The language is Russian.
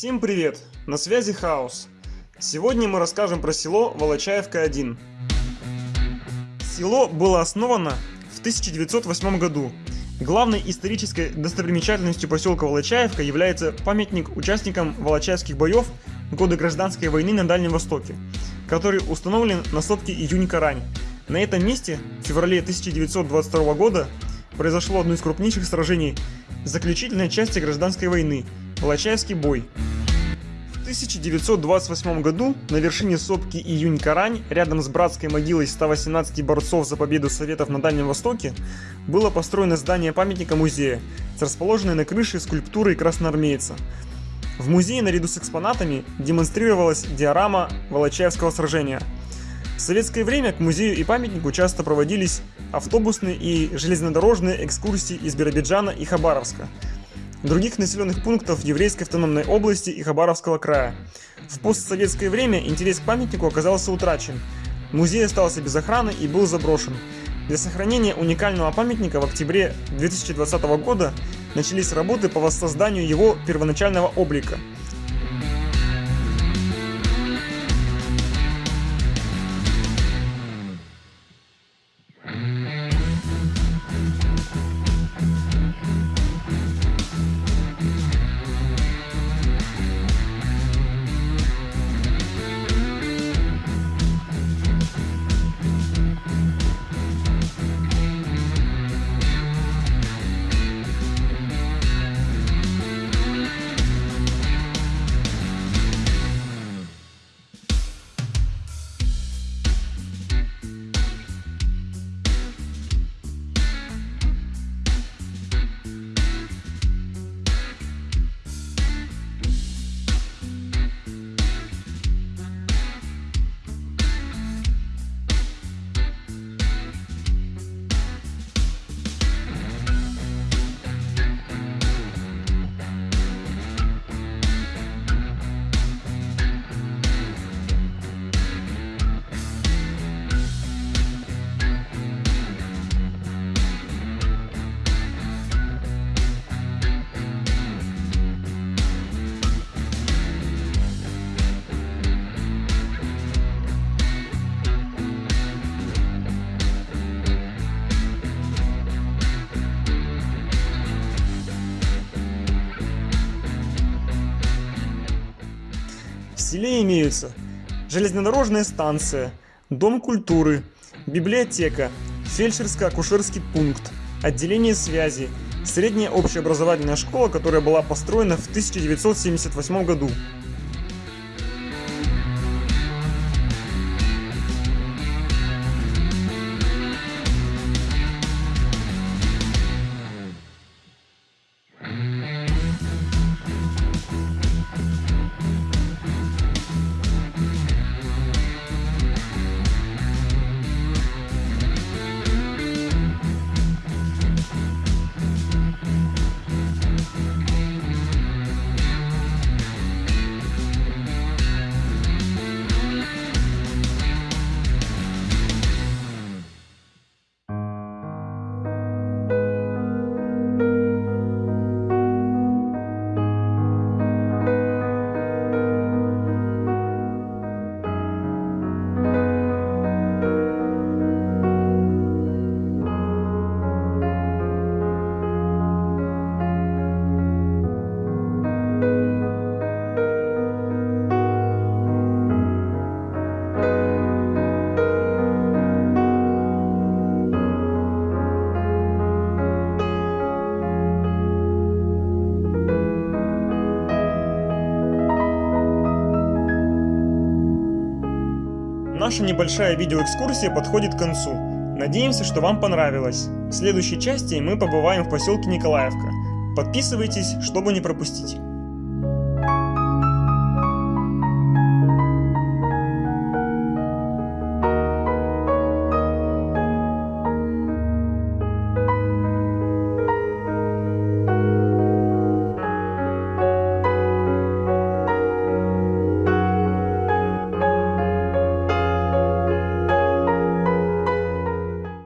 Всем привет! На связи Хаос. Сегодня мы расскажем про село Волочаевка-1. Село было основано в 1908 году. Главной исторической достопримечательностью поселка Волочаевка является памятник участникам Волочаевских боев в годы гражданской войны на Дальнем Востоке, который установлен на сопке Июнь-Карань. На этом месте в феврале 1922 года произошло одно из крупнейших сражений заключительной части гражданской войны – Волочаевский бой. В 1928 году на вершине сопки Июнь-Карань, рядом с братской могилой 118 борцов за победу Советов на Дальнем Востоке, было построено здание памятника музея с расположенной на крыше скульптурой красноармейца. В музее наряду с экспонатами демонстрировалась диорама Волочаевского сражения. В советское время к музею и памятнику часто проводились автобусные и железнодорожные экскурсии из Биробиджана и Хабаровска – других населенных пунктов еврейской автономной области и Хабаровского края. В постсоветское время интерес к памятнику оказался утрачен. Музей остался без охраны и был заброшен. Для сохранения уникального памятника в октябре 2020 года начались работы по воссозданию его первоначального облика – селе имеются железнодорожная станция, дом культуры, библиотека, фельдшерско-акушерский пункт, отделение связи, средняя общеобразовательная школа, которая была построена в 1978 году. Наша небольшая видеоэкскурсия подходит к концу. Надеемся, что вам понравилось. В следующей части мы побываем в поселке Николаевка. Подписывайтесь, чтобы не пропустить.